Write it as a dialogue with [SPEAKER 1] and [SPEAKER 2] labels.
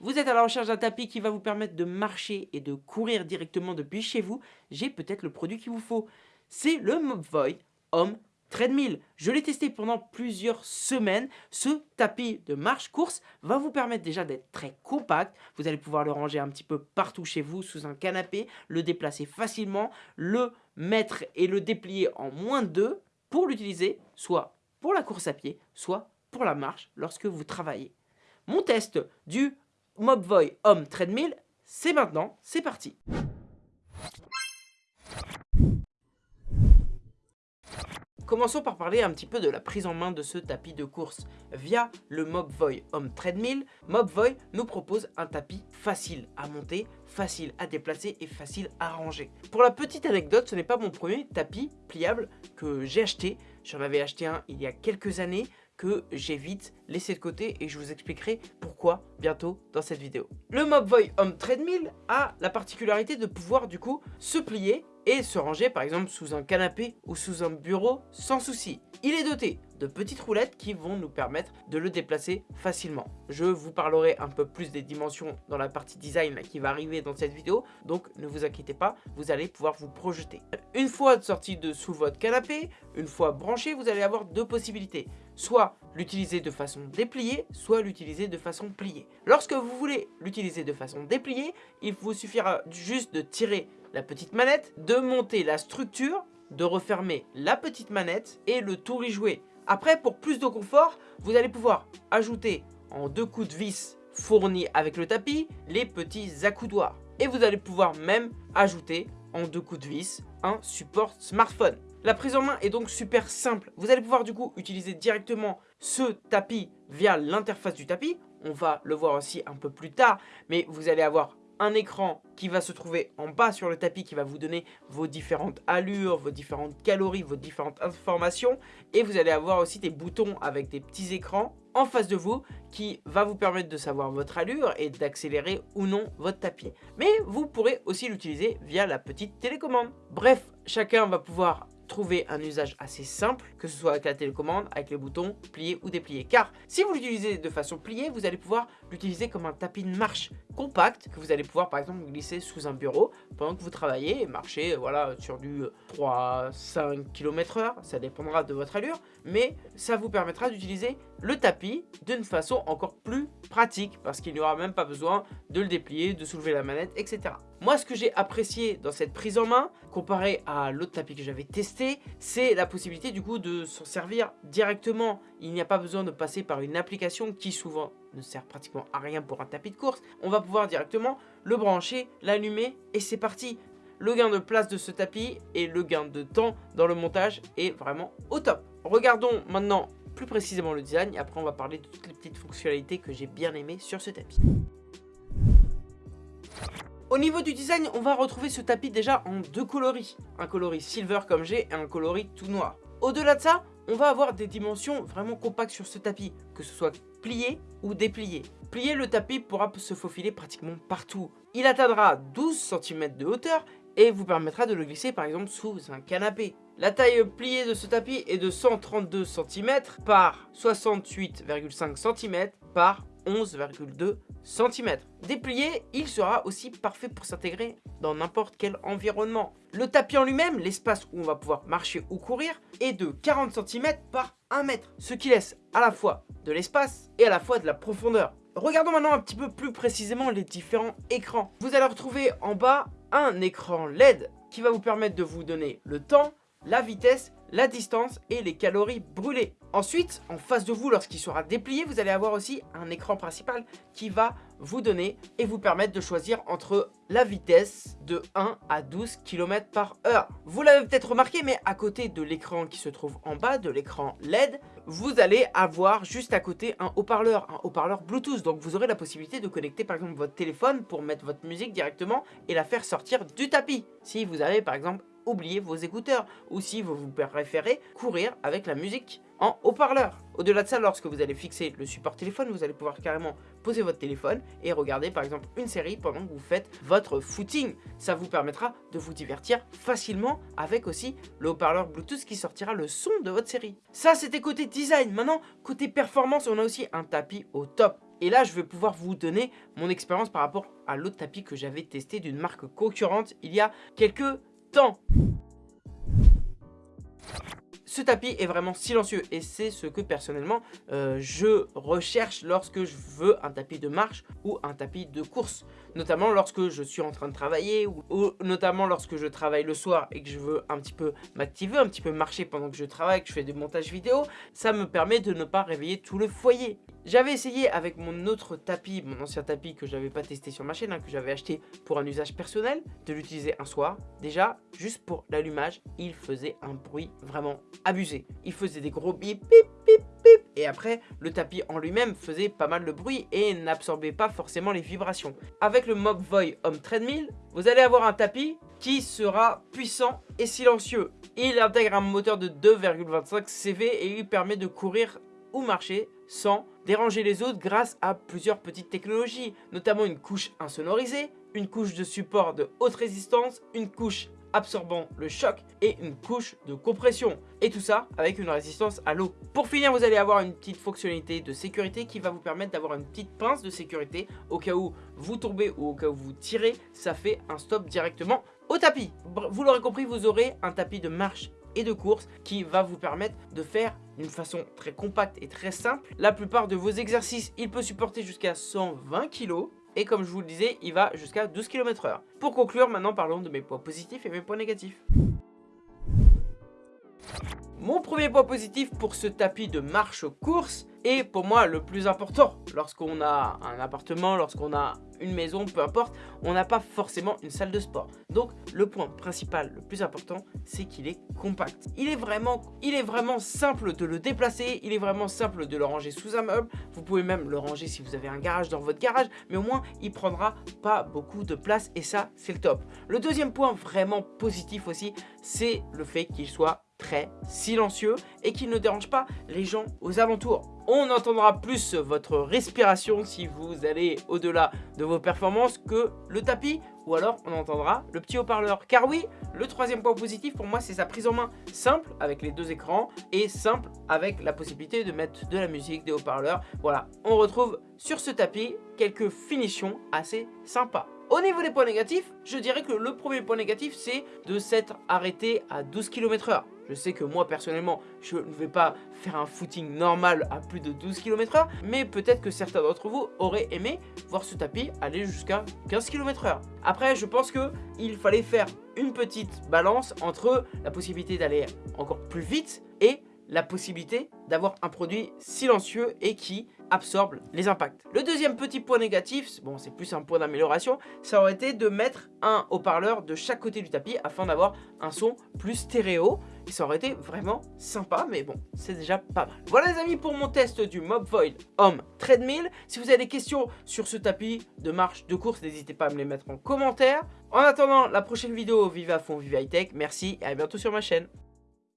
[SPEAKER 1] vous êtes à la recherche d'un tapis qui va vous permettre de marcher et de courir directement depuis chez vous, j'ai peut-être le produit qu'il vous faut. C'est le Mobvoi Home Treadmill. Je l'ai testé pendant plusieurs semaines. Ce tapis de marche-course va vous permettre déjà d'être très compact. Vous allez pouvoir le ranger un petit peu partout chez vous sous un canapé, le déplacer facilement, le mettre et le déplier en moins de deux pour l'utiliser soit pour la course à pied, soit pour la marche lorsque vous travaillez. Mon test du Mobvoi Home Treadmill, c'est maintenant, c'est parti Commençons par parler un petit peu de la prise en main de ce tapis de course. Via le Mobvoi Home Treadmill, Mobvoi nous propose un tapis facile à monter, facile à déplacer et facile à ranger. Pour la petite anecdote, ce n'est pas mon premier tapis pliable que j'ai acheté. J'en avais acheté un il y a quelques années que j'ai vite laissé de côté et je vous expliquerai pourquoi bientôt dans cette vidéo. Le Mobvoi Home Treadmill a la particularité de pouvoir du coup se plier et se ranger par exemple sous un canapé ou sous un bureau sans souci. Il est doté de petites roulettes qui vont nous permettre de le déplacer facilement. Je vous parlerai un peu plus des dimensions dans la partie design qui va arriver dans cette vidéo, donc ne vous inquiétez pas, vous allez pouvoir vous projeter. Une fois sorti de sous votre canapé, une fois branché, vous allez avoir deux possibilités. Soit l'utiliser de façon dépliée, soit l'utiliser de façon pliée. Lorsque vous voulez l'utiliser de façon dépliée, il vous suffira juste de tirer la petite manette, de monter la structure, de refermer la petite manette et le tour y jouer. Après, pour plus de confort, vous allez pouvoir ajouter en deux coups de vis fournis avec le tapis les petits accoudoirs. Et vous allez pouvoir même ajouter en deux coups de vis un support smartphone. La prise en main est donc super simple. Vous allez pouvoir du coup utiliser directement ce tapis via l'interface du tapis. On va le voir aussi un peu plus tard, mais vous allez avoir un écran qui va se trouver en bas sur le tapis qui va vous donner vos différentes allures, vos différentes calories, vos différentes informations et vous allez avoir aussi des boutons avec des petits écrans en face de vous qui va vous permettre de savoir votre allure et d'accélérer ou non votre tapis. Mais vous pourrez aussi l'utiliser via la petite télécommande. Bref, chacun va pouvoir trouver un usage assez simple, que ce soit avec la télécommande, avec les boutons pliés ou dépliés. Car si vous l'utilisez de façon pliée, vous allez pouvoir l'utiliser comme un tapis de marche compact que vous allez pouvoir par exemple glisser sous un bureau pendant que vous travaillez et marcher voilà, sur du 3-5 km h ça dépendra de votre allure, mais ça vous permettra d'utiliser le tapis d'une façon encore plus pratique parce qu'il n'y aura même pas besoin de le déplier, de soulever la manette, etc. Moi, ce que j'ai apprécié dans cette prise en main, comparé à l'autre tapis que j'avais testé, c'est la possibilité du coup de s'en servir directement. Il n'y a pas besoin de passer par une application qui souvent ne sert pratiquement à rien pour un tapis de course. On va pouvoir directement le brancher, l'allumer et c'est parti. Le gain de place de ce tapis et le gain de temps dans le montage est vraiment au top. Regardons maintenant plus précisément le design et après on va parler de toutes les petites fonctionnalités que j'ai bien aimées sur ce tapis. Au niveau du design, on va retrouver ce tapis déjà en deux coloris. Un coloris silver comme j'ai et un coloris tout noir. Au-delà de ça, on va avoir des dimensions vraiment compactes sur ce tapis, que ce soit plié ou déplié. Plié, le tapis pourra se faufiler pratiquement partout. Il atteindra 12 cm de hauteur et vous permettra de le glisser par exemple sous un canapé. La taille pliée de ce tapis est de 132 cm par 68,5 cm par 11,2 cm. Déplié, il sera aussi parfait pour s'intégrer dans n'importe quel environnement. Le tapis en lui-même, l'espace où on va pouvoir marcher ou courir, est de 40 cm par 1 mètre, ce qui laisse à la fois de l'espace et à la fois de la profondeur. Regardons maintenant un petit peu plus précisément les différents écrans. Vous allez retrouver en bas un écran LED qui va vous permettre de vous donner le temps, la vitesse, la distance et les calories brûlées. Ensuite, en face de vous, lorsqu'il sera déplié, vous allez avoir aussi un écran principal qui va vous donner et vous permettre de choisir entre la vitesse de 1 à 12 km par heure. Vous l'avez peut-être remarqué, mais à côté de l'écran qui se trouve en bas, de l'écran LED, vous allez avoir juste à côté un haut-parleur, un haut-parleur Bluetooth. Donc vous aurez la possibilité de connecter par exemple votre téléphone pour mettre votre musique directement et la faire sortir du tapis. Si vous avez par exemple oublié vos écouteurs ou si vous, vous préférez courir avec la musique en haut-parleur. Au-delà de ça, lorsque vous allez fixer le support téléphone, vous allez pouvoir carrément poser votre téléphone et regarder par exemple une série pendant que vous faites votre footing. Ça vous permettra de vous divertir facilement avec aussi le haut-parleur Bluetooth qui sortira le son de votre série. Ça, c'était côté design. Maintenant, côté performance, on a aussi un tapis au top. Et là, je vais pouvoir vous donner mon expérience par rapport à l'autre tapis que j'avais testé d'une marque concurrente il y a quelques temps. Ce tapis est vraiment silencieux et c'est ce que personnellement euh, je recherche lorsque je veux un tapis de marche ou un tapis de course. Notamment lorsque je suis en train de travailler ou, notamment lorsque je travaille le soir et que je veux un petit peu m'activer, un petit peu marcher pendant que je travaille, que je fais du montage vidéo. Ça me permet de ne pas réveiller tout le foyer. J'avais essayé avec mon autre tapis, mon ancien tapis que j'avais pas testé sur ma chaîne, hein, que j'avais acheté pour un usage personnel, de l'utiliser un soir. Déjà, juste pour l'allumage, il faisait un bruit vraiment abusé. Il faisait des gros bip, bip, bip, bip. Et après, le tapis en lui-même faisait pas mal de bruit et n'absorbait pas forcément les vibrations. Avec le Mobvoi Home Treadmill, vous allez avoir un tapis qui sera puissant et silencieux. Il intègre un moteur de 2,25 CV et il permet de courir ou marcher sans déranger les autres grâce à plusieurs petites technologies, notamment une couche insonorisée, une couche de support de haute résistance, une couche absorbant le choc et une couche de compression. Et tout ça avec une résistance à l'eau. Pour finir, vous allez avoir une petite fonctionnalité de sécurité qui va vous permettre d'avoir une petite pince de sécurité au cas où vous tombez ou au cas où vous tirez, ça fait un stop directement au tapis. Vous l'aurez compris, vous aurez un tapis de marche et de course qui va vous permettre de faire d'une façon très compacte et très simple la plupart de vos exercices. Il peut supporter jusqu'à 120 kg et comme je vous le disais, il va jusqu'à 12 km h Pour conclure, maintenant parlons de mes points positifs et mes points négatifs. Mon premier point positif pour ce tapis de marche-course est pour moi le plus important. Lorsqu'on a un appartement, lorsqu'on a une maison, peu importe, on n'a pas forcément une salle de sport. Donc le point principal, le plus important, c'est qu'il est compact. Il est, vraiment, il est vraiment simple de le déplacer, il est vraiment simple de le ranger sous un meuble. Vous pouvez même le ranger si vous avez un garage dans votre garage, mais au moins il prendra pas beaucoup de place et ça c'est le top. Le deuxième point vraiment positif aussi, c'est le fait qu'il soit très silencieux et qui ne dérange pas les gens aux alentours. On entendra plus votre respiration si vous allez au-delà de vos performances que le tapis ou alors on entendra le petit haut-parleur. Car oui, le troisième point positif pour moi c'est sa prise en main simple avec les deux écrans et simple avec la possibilité de mettre de la musique, des haut-parleurs. Voilà, on retrouve sur ce tapis quelques finitions assez sympas. Au niveau des points négatifs, je dirais que le premier point négatif c'est de s'être arrêté à 12 km h je sais que moi personnellement je ne vais pas faire un footing normal à plus de 12 km h mais peut-être que certains d'entre vous auraient aimé voir ce tapis aller jusqu'à 15 km h Après je pense qu'il fallait faire une petite balance entre la possibilité d'aller encore plus vite et la possibilité d'avoir un produit silencieux et qui absorbe les impacts. Le deuxième petit point négatif, bon c'est plus un point d'amélioration, ça aurait été de mettre un haut-parleur de chaque côté du tapis afin d'avoir un son plus stéréo. Et ça aurait été vraiment sympa, mais bon, c'est déjà pas mal. Voilà les amis pour mon test du Mob Void Home Treadmill. Si vous avez des questions sur ce tapis de marche, de course, n'hésitez pas à me les mettre en commentaire. En attendant la prochaine vidéo, vive à fond, vive high tech, merci et à bientôt sur ma chaîne.